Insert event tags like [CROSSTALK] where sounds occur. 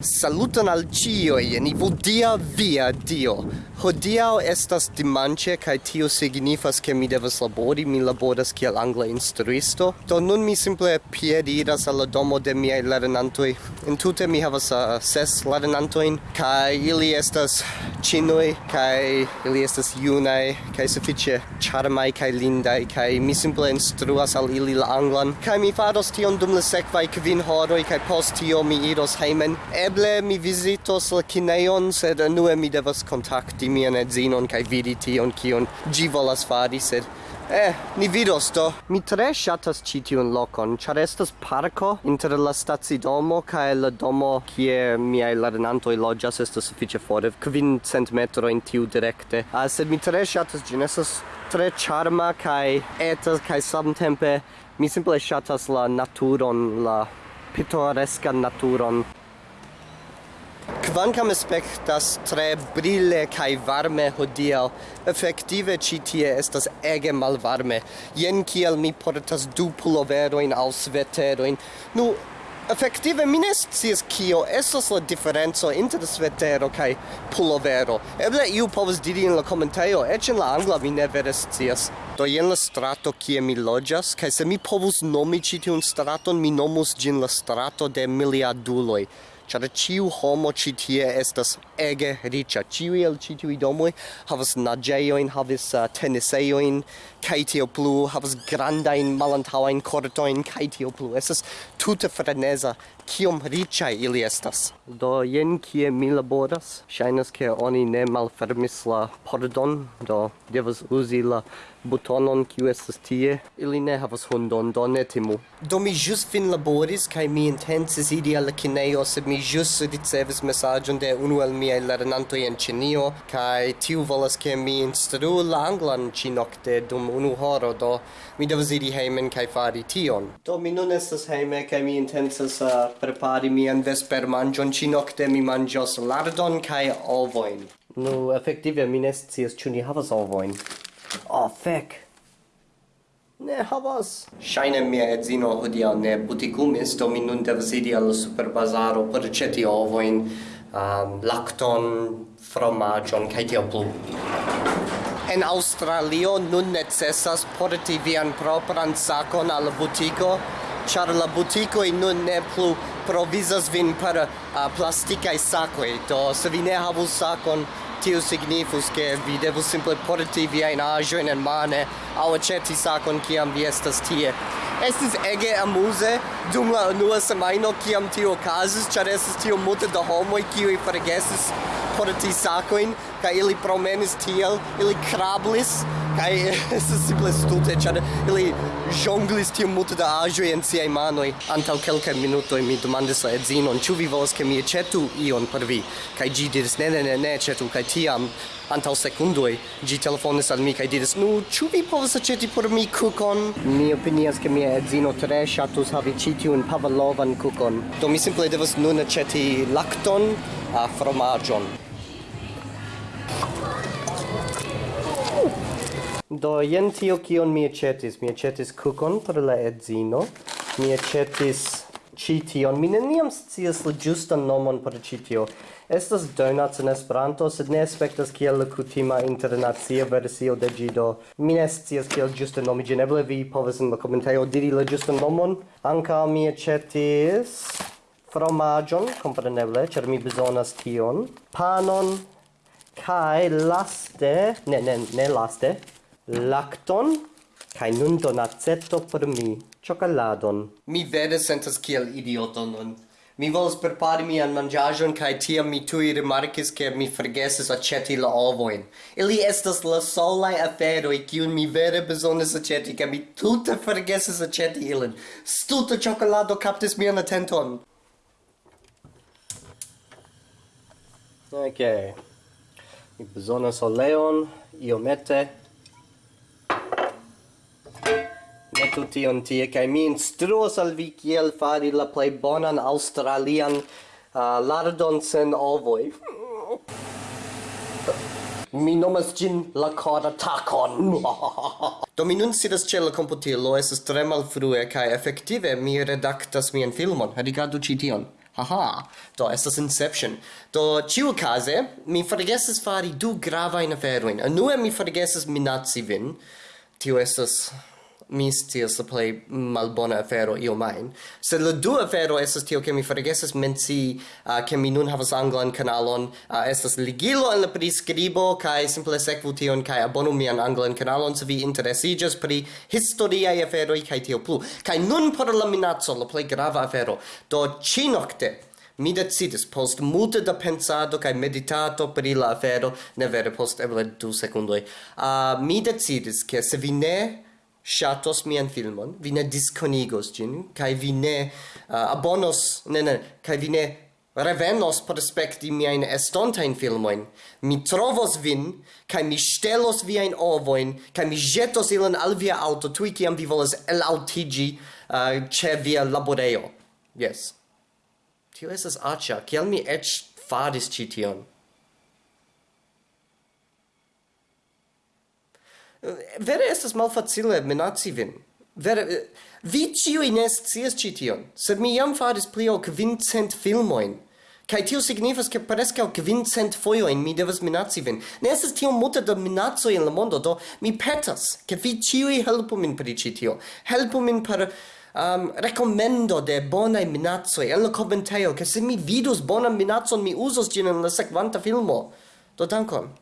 Saluton al cioi, ni vodia via Dio. Hodiau estas dimanĉe kaj tio signifas ke mi devas labori, mi laboras kiel angla instruisto. Do nun mi simple piediras al la domo de miaj lernantoj. Entute mi havas uh, ses lernantojn kaj ili estas ĉinoj kaj ili estas junaj kaj sufiĉe ĉarmaj kaj lindaj kaj mi simple instruas al ili la anglan kaj mi faros tion dum la sekvaj kvin horoj kaj post tio mi iros hejmen. Eble mi vizitos la kinejon, sed unue mi devas kontakti mian edzinon kaj vidi tion kion ĝi volas fari, sed Eh, ni vidos do. Mi tre shatas ĉi tiun lokon, ĉar estas parko inter la stacidomo kaj la domo kie miaj lernantoj loĝas estas sufiĉe fore, kvin cent metrojn tiu direkte. Ah, sed mi tre shatas ĝin, estas tre charma kaj eta kaj samtempe mi simple shatas la naturon, la pitoreskan naturon Kvankam aspektas tre brille kai varme hodiaŭ, efektive ĉi tie estas ege malvarme. Jen kiel mi portas du puloverojn aŭ sveterojn. Nu, Effektive mi ne scias kio estas la diferenco inter svetero kaj pulovero. Eble iu povas diri en la komentejo, eĉ en la angla mi ne vere scias. Do jen la strato kie mi loĝas, kaj se mi povus nomi ĉi tiun straton, mi nomus ĝin la strato de miliarduloj. Ĉar ĉiu homo ĉi tie estas ege riĉa. Ĉiuj el ĉi tiuj domoj havas naĝejojn, havas uh, tenisejojn kaj tio plu, havas grandajn malantaŭajn kortojn kaj tio plu. Estas tute freneza kiom riĉaj ili estas. Do jen kie mi laboras. Ŝajnas ke oni ne malfermis la pordon, do devas uzi la butonon kiu estas tie. Ili ne havas hundon, do ne timu. Do mi ĵus fin laboris kaj mi intencis iri al la kinejo, sed mi ĵus ricevis mesaĝon de unu el miaj lernantoj en Ĉinio kaj tiu volas ke mi instruu la anglan ĉinokte dum unu horo, do mi devas iri hejmen kaj fari tion. Do mi nun estas hejme kaj mi intencas uh, prepari mian vespermanĝon ĉi-nokte mi manĝos lardon kaj ovojn. Nu, no, efektive mi ne scias ĉu ni havas ovojn. Oh, fek! Ne havas. Shaine mia edzino hodiaŭ ne butikumis, do mi nun devas iri al superbazaro por ĉeti ovojn, um, lakton, fromaĝon kaj tiel plu. En Australio nun necesas porti vian propran sakon al butiko char la butico in nun ne plu provizas vin per uh, plasticae sacoi, do se vi ne havus sacon, tio signifus che vi devo simple porti via in agioin en mane au aceti sacon ciam vi estas tie. Estis ege amuse dum la unua semaino kiam tio okazis, char estis tio multe da homoi kiui forgesis porti sacoin, ca ili promenis tiel, ili krablis kai estes [LAUGHS] simple stute, char ili jonglis tiom multe da agioi en siai manoi. Antau quelcae minutoi mi demandis la edzinon, ĉu vi volas ke mi aĉetu ion por vi? Cai gi diris, ne, ne, ne, ne, aĉetu cai tiam, antau sekundoj gi telefonis al mi, cai diris, nu, ĉu vi povas aĉeti por mi kukon Mi opinias ke mia edzino tre ŝatus havi citiun pavlovan kukon Do mi simple devas nun aceti lacton, a fromagion. Do jen tio kion mi aĉetis, Mi aĉetis kukon por la edzino. Mi aĉetis ĉi tion. Mi neniam scias la ĝustan nomon por ĉi tio. Estas donuts en Esperanto, sed ne aspektas kiel la kutima internacia versio de ĝi do. Mi ne scias kiel ĝuste nomi ĝin. Eble vi povas en la komentejo diri la ĝustan nomon. Ankaŭ mi aĉetis fromaĝon, kompreneble, ĉar mi bezonas tion. Panon, kai laste ne ne ne laste lacton kai nun donacetto per mi cioccoladon mi vere sentas kiel idioto nun mi volas prepari mian mangiajon kaj tiam mi tuj rimarkis ke mi forgesis aĉeti la ovojn. Ili estas la solaj aferoj kiun mi vere bezonas aĉeti kaj mi tute forgesis aĉeti ilin. Stulta ĉokolado kaptis mian atenton. Okay mi bezonas oleon iomete. Metu tion tie kaj mi instruos al vi kiel fari la plej bonan aŭstralian uh, lardon sen ovoj mi nomas gin la corda tacon. [LAUGHS] do mi nun sidas ce la computilo, es tre malfrue kaj efektive mi redaktas mian filmon. Rigardu ĉi tion. Haha, do estas Inception. Do ciu case, mi forgesis fari du gravain aferoin. Anue mi forgesis minaci vin. Tio estas mi scias la plej malbona afero io main se la du afero estas tio ke mi forgesis mencii uh, ke mi nun havas anglan kanalon, uh, estas ligilo en la priskribo kaj simple sekvu tion kaj abonu mian anglan kanalon se vi interesiĝas pri historiaj aferoj kaj tio plu. Kaj nun por la minaco la plej grava afero. Do ĉinokte mi decidis post multe da pensado kaj meditato pri la afero, ne vere post eble du sekundoj. Uh, mi decidis ke se vi ne shatos mian filmon, vi ne disconigos gin, kai vi ne uh, abonos, ne ne, kai vi ne revenos por spekti miain estontain filmoin. Mi trovos vin, kai mi stelos viain ovoin, kai mi jetos ilin al via auto, tui kiam vi volas elautigi uh, ce via laboreo. Yes. Tio esas acia, kiel mi ec faris cition. vere estas malfacile minaci vin. Vere, vi ciui ne scias ci tion, sed mi jam faris pli ol kvincent filmoin. Kai tio signifas ke o kvincent fojojn mi devas minaci vin. Ne estas tiom multe da minacoj in la mondo, do mi petas, ke vi ĉiuj helpu min pri ĉi tio. Helpu min per um, recommendo de bonai minacoi en la commentaio, che se mi vidus bonan minacon mi usos gin en la sequanta filmo. Do dankon.